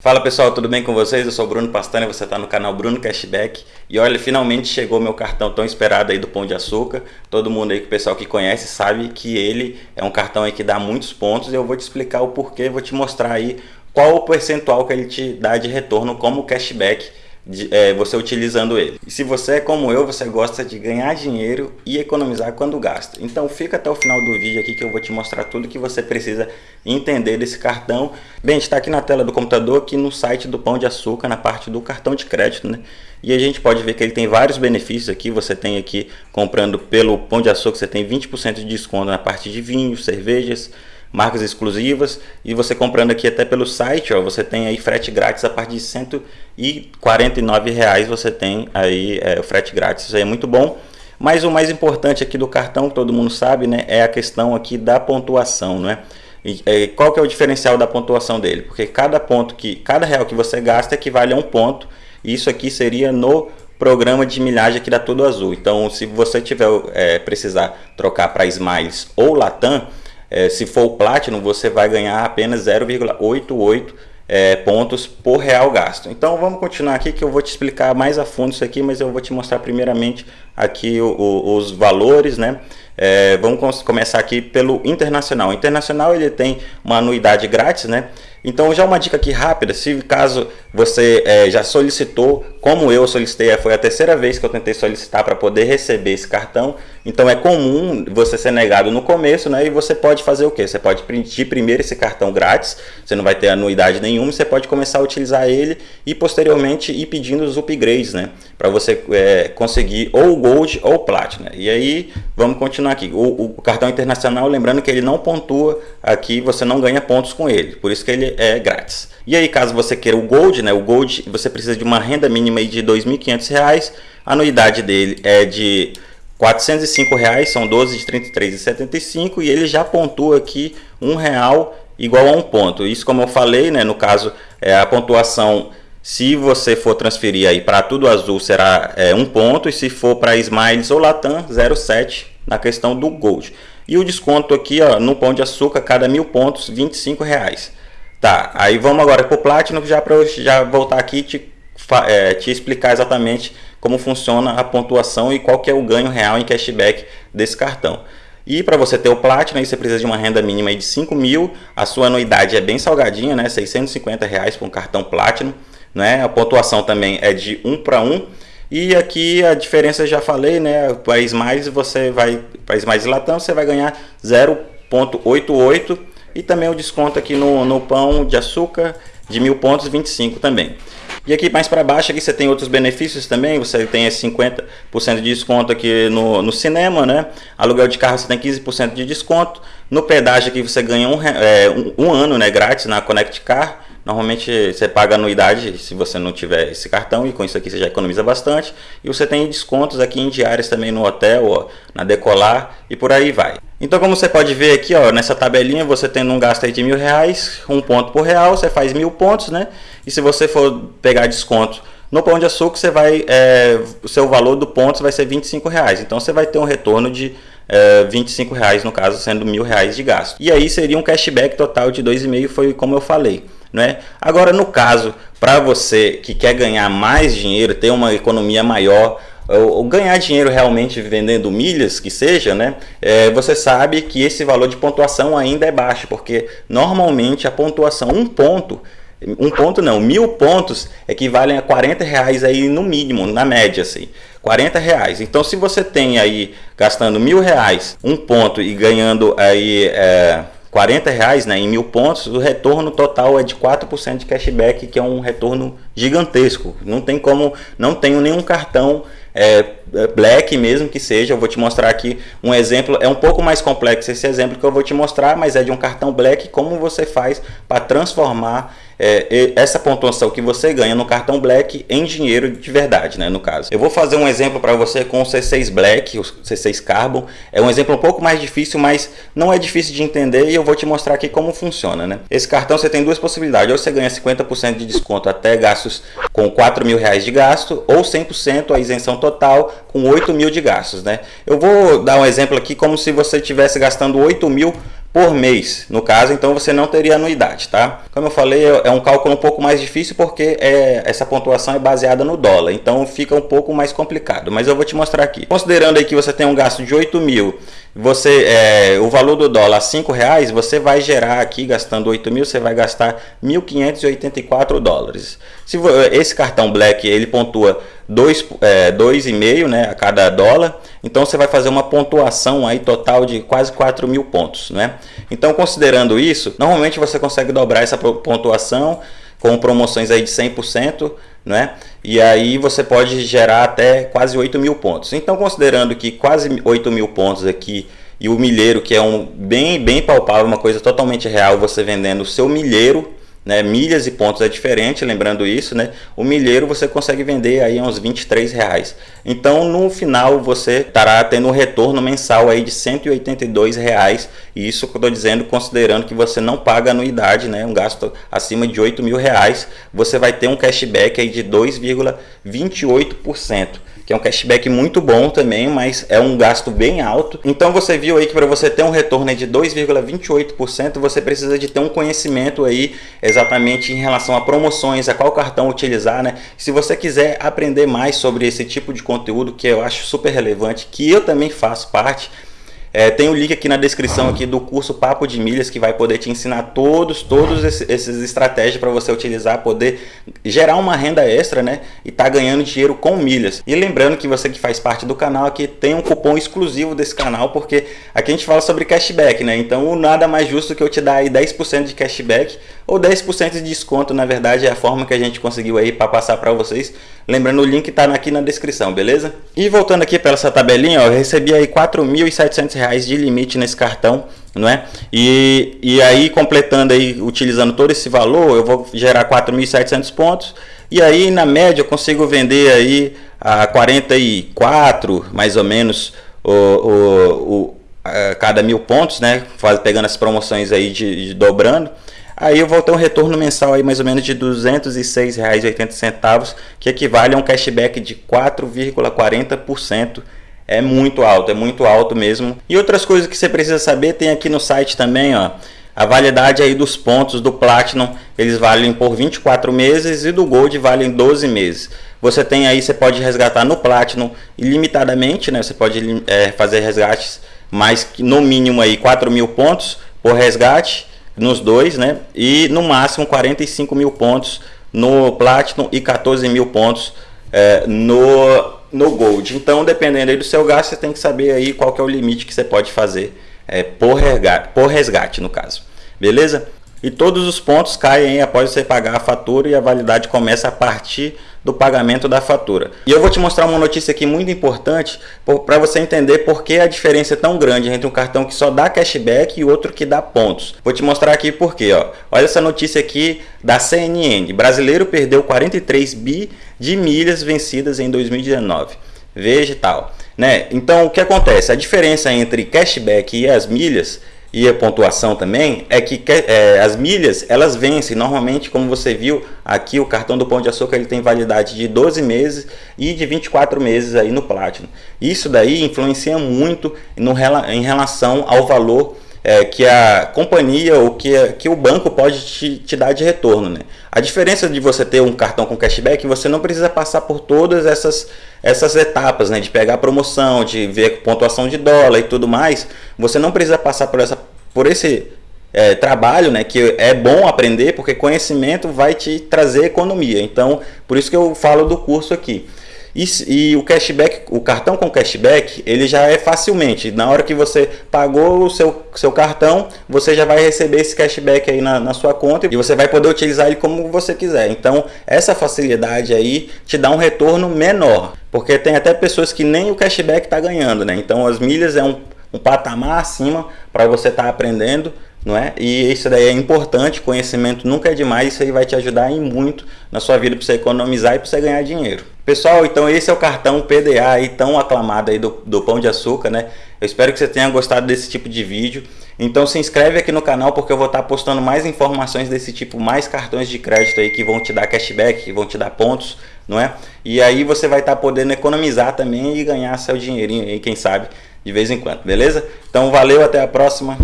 Fala pessoal, tudo bem com vocês? Eu sou o Bruno Pastana e você está no canal Bruno Cashback. E olha, finalmente chegou meu cartão tão esperado aí do Pão de Açúcar. Todo mundo aí, o pessoal que conhece, sabe que ele é um cartão aí que dá muitos pontos. E eu vou te explicar o porquê, vou te mostrar aí qual o percentual que ele te dá de retorno como cashback de, é, você utilizando ele. E se você é como eu, você gosta de ganhar dinheiro e economizar quando gasta. Então fica até o final do vídeo aqui que eu vou te mostrar tudo que você precisa entender desse cartão. Bem, está aqui na tela do computador, aqui no site do Pão de Açúcar, na parte do cartão de crédito, né? E a gente pode ver que ele tem vários benefícios aqui. Você tem aqui, comprando pelo Pão de Açúcar, você tem 20% de desconto na parte de vinhos, cervejas, marcas exclusivas e você comprando aqui até pelo site, ó, você tem aí frete grátis a partir de 149 reais você tem aí é, o frete grátis, isso aí é muito bom. Mas o mais importante aqui do cartão, todo mundo sabe, né, é a questão aqui da pontuação, não é? E, é, qual que é o diferencial da pontuação dele? Porque cada ponto que, cada real que você gasta equivale a um ponto. E isso aqui seria no programa de milhagem aqui da Tudo Azul. Então, se você tiver é, precisar trocar para Smiles ou Latam, é, se for o Platinum, você vai ganhar apenas 0,88 é, pontos por real gasto. Então vamos continuar aqui que eu vou te explicar mais a fundo isso aqui, mas eu vou te mostrar primeiramente aqui o, o, os valores, né? É, vamos começar aqui pelo internacional. O internacional ele tem uma anuidade grátis, né? Então já uma dica aqui rápida, se caso você é, já solicitou, como eu solicitei, foi a terceira vez que eu tentei solicitar para poder receber esse cartão, então é comum você ser negado no começo, né? E você pode fazer o que? Você pode pedir primeiro esse cartão grátis, você não vai ter anuidade nenhuma, você pode começar a utilizar ele e posteriormente ir pedindo os upgrades, né? Para você é, conseguir ou Gold ou Platinum. E aí, vamos continuar aqui. O, o cartão internacional, lembrando que ele não pontua aqui, você não ganha pontos com ele, por isso que ele é grátis. E aí, caso você queira o Gold, né? O Gold, você precisa de uma renda mínima de R$ 2.500, a anuidade dele é de 405 reais, são 12 de 33,75 e ele já pontua aqui um real igual a um ponto. Isso como eu falei, né, no caso é a pontuação se você for transferir aí para tudo azul será é, um ponto e se for para Smiles ou Latam 0,7 na questão do Gold. E o desconto aqui ó, no Pão de Açúcar, cada mil pontos, 25 reais. Tá, aí vamos agora para o Platinum, já para eu já voltar aqui te, é, te explicar exatamente como funciona a pontuação e qual que é o ganho real em cashback desse cartão. E para você ter o Platinum, você precisa de uma renda mínima de 5 mil, a sua anuidade é bem salgadinha, né? 650 reais para um cartão Platinum, né? A pontuação também é de 1 para 1. E aqui a diferença já falei, né? Para mais você vai, para mais Latam, você vai ganhar 0.88 e também o desconto aqui no, no pão de açúcar de mil pontos 25 também. E aqui mais para baixo aqui você tem outros benefícios também, você tem esse 50% de desconto aqui no, no cinema, né? Aluguel de carro você tem 15% de desconto. No pedágio aqui você ganha um, é, um, um ano né, grátis na Connect Car. Normalmente você paga anuidade se você não tiver esse cartão e com isso aqui você já economiza bastante. E você tem descontos aqui em diárias também no hotel, ó, na Decolar e por aí vai. Então como você pode ver aqui, ó, nessa tabelinha, você tendo um gasto aí de mil reais, um ponto por real, você faz mil pontos, né? E se você for pegar desconto no Pão de Açúcar, você vai, é, o seu valor do ponto vai ser 25 reais. Então você vai ter um retorno de é, 25 reais, no caso, sendo mil reais de gasto. E aí seria um cashback total de 2,5, foi como eu falei. Né? Agora, no caso, para você que quer ganhar mais dinheiro, ter uma economia maior, ou ganhar dinheiro realmente vendendo milhas, que seja, né? É, você sabe que esse valor de pontuação ainda é baixo, porque normalmente a pontuação, um ponto, um ponto não, mil pontos equivalem a 40 reais aí no mínimo, na média, assim. 40 reais. Então, se você tem aí gastando mil reais, um ponto e ganhando aí é, 40 reais né, em mil pontos, o retorno total é de 4% de cashback, que é um retorno gigantesco. Não tem como, não tenho nenhum cartão é, black mesmo que seja, eu vou te mostrar aqui um exemplo, é um pouco mais complexo esse exemplo que eu vou te mostrar, mas é de um cartão black, como você faz para transformar é, essa pontuação que você ganha no cartão Black em dinheiro de verdade, né, no caso. Eu vou fazer um exemplo para você com o C6 Black, o C6 Carbon. É um exemplo um pouco mais difícil, mas não é difícil de entender e eu vou te mostrar aqui como funciona, né. Esse cartão você tem duas possibilidades, ou você ganha 50% de desconto até gastos com 4 mil reais de gasto, ou 100% a isenção total com 8 mil de gastos, né. Eu vou dar um exemplo aqui como se você estivesse gastando 8 mil por mês, no caso, então você não teria anuidade, tá? Como eu falei, é, é um cálculo um pouco mais difícil porque é, essa pontuação é baseada no dólar, então fica um pouco mais complicado, mas eu vou te mostrar aqui. Considerando aí que você tem um gasto de 8 mil, você, é, o valor do dólar 5 reais, você vai gerar aqui, gastando 8 mil, você vai gastar 1.584 dólares. Se esse cartão Black, ele pontua 2,5 é, dois e meio, né, a cada dólar, então você vai fazer uma pontuação aí total de quase 4 mil pontos. Né? Então considerando isso, normalmente você consegue dobrar essa pontuação com promoções aí de 100%, né? E aí você pode gerar até quase 8 mil pontos. Então considerando que quase 8 mil pontos aqui e o milheiro que é um bem, bem palpável, uma coisa totalmente real, você vendendo o seu milheiro né? Milhas e pontos é diferente, lembrando isso, né? O milheiro você consegue vender aí uns 23 reais. Então, no final, você estará tendo um retorno mensal aí de 182 reais. E isso que eu estou dizendo, considerando que você não paga anuidade, né? Um gasto acima de 8 mil reais, você vai ter um cashback aí de 2,28% que é um cashback muito bom também, mas é um gasto bem alto. Então você viu aí que para você ter um retorno de 2,28%, você precisa de ter um conhecimento aí exatamente em relação a promoções, a qual cartão utilizar, né? Se você quiser aprender mais sobre esse tipo de conteúdo que eu acho super relevante, que eu também faço parte, é, tem o um link aqui na descrição aqui do curso Papo de Milhas que vai poder te ensinar todos, todos esses estratégias para você utilizar, poder gerar uma renda extra, né? E tá ganhando dinheiro com milhas. E lembrando que você que faz parte do canal aqui tem um cupom exclusivo desse canal, porque aqui a gente fala sobre cashback, né? Então nada mais justo que eu te dar aí 10% de cashback ou 10% de desconto, na verdade é a forma que a gente conseguiu aí para passar para vocês. Lembrando o link tá aqui na descrição, beleza? E voltando aqui para essa tabelinha, ó, eu recebi aí 4.700 reais de limite nesse cartão, não é? E, e aí completando aí, utilizando todo esse valor, eu vou gerar 4.700 pontos e aí na média eu consigo vender aí a 44, mais ou menos, o, o, o cada mil pontos, né? Faz, pegando as promoções aí de, de dobrando. Aí eu vou ter um retorno mensal aí mais ou menos de R$ 206,80, que equivale a um cashback de 4,40% é muito alto, é muito alto mesmo. E outras coisas que você precisa saber tem aqui no site também, ó. A validade aí dos pontos do Platinum, eles valem por 24 meses e do Gold valem 12 meses. Você tem aí, você pode resgatar no Platinum ilimitadamente, né? Você pode é, fazer resgates mais no mínimo aí 4 mil pontos por resgate nos dois, né? E no máximo 45 mil pontos no Platinum e 14 mil pontos é, no no Gold. Então, dependendo aí do seu gasto, você tem que saber aí qual que é o limite que você pode fazer é, por, resgate, por resgate, no caso. Beleza? E todos os pontos caem após você pagar a fatura e a validade começa a partir do pagamento da fatura. E eu vou te mostrar uma notícia aqui muito importante para você entender por que a diferença é tão grande entre um cartão que só dá cashback e outro que dá pontos. Vou te mostrar aqui por quê. Ó. Olha essa notícia aqui da CNN. Brasileiro perdeu 43 bi de milhas vencidas em 2019. Veja e tal. Né? Então o que acontece? A diferença entre cashback e as milhas e a pontuação também é que é, as milhas elas vencem. Normalmente como você viu aqui o cartão do Pão de Açúcar ele tem validade de 12 meses e de 24 meses aí no Platinum. Isso daí influencia muito no, em relação ao valor é, que a companhia ou que, que o banco pode te, te dar de retorno. Né? A diferença de você ter um cartão com cashback, você não precisa passar por todas essas, essas etapas, né? de pegar promoção, de ver pontuação de dólar e tudo mais. Você não precisa passar por, essa, por esse é, trabalho, né, que é bom aprender, porque conhecimento vai te trazer economia. Então, por isso que eu falo do curso aqui. E, e, o cashback, o cartão com cashback, ele já é facilmente. Na hora que você pagou o seu, seu cartão, você já vai receber esse cashback aí na, na sua conta e você vai poder utilizar ele como você quiser. Então, essa facilidade aí te dá um retorno menor. Porque tem até pessoas que nem o cashback está ganhando, né? Então, as milhas é um, um patamar acima para você estar tá aprendendo não é? E isso daí é importante, conhecimento nunca é demais, isso aí vai te ajudar em muito na sua vida para você economizar e para você ganhar dinheiro. Pessoal, então esse é o cartão PDA aí tão aclamado aí do, do Pão de Açúcar, né? Eu espero que você tenha gostado desse tipo de vídeo. Então se inscreve aqui no canal porque eu vou estar postando mais informações desse tipo, mais cartões de crédito aí que vão te dar cashback, que vão te dar pontos, não é? E aí você vai estar podendo economizar também e ganhar seu dinheirinho aí, quem sabe, de vez em quando, beleza? Então valeu, até a próxima.